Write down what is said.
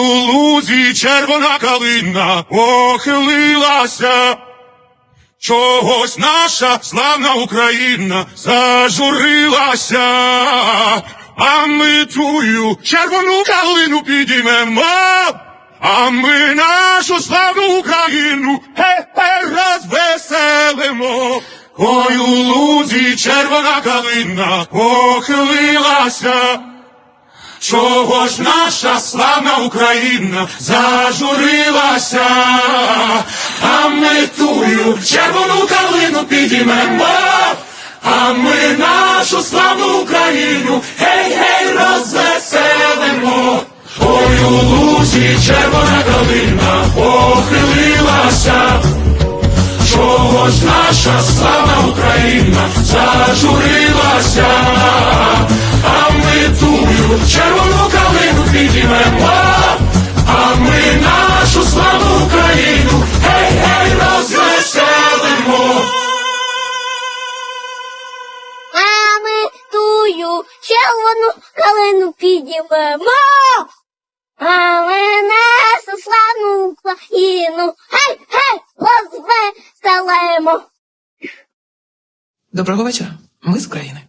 у лузі червона калина похилилася. Чогось наша славна Україна зажурилася, а ми тую червону калину підіймемо, а ми нашу славну Україну гей-гей розвеселимо. Ой, у лузі червона калина похилилася. Чого ж наша славна Україна зажурилася, а ми тую червону калину підіймемо, а ми нашу славну Україну гей-гей розвеселимо. Ой, у лузі червона калина похилилася, чого ж наша славна Україна зажурилася, тую червону калину підіймемо. Але не славну Україну гей, гей, розвеселимо. Доброго вечора. Ми з України.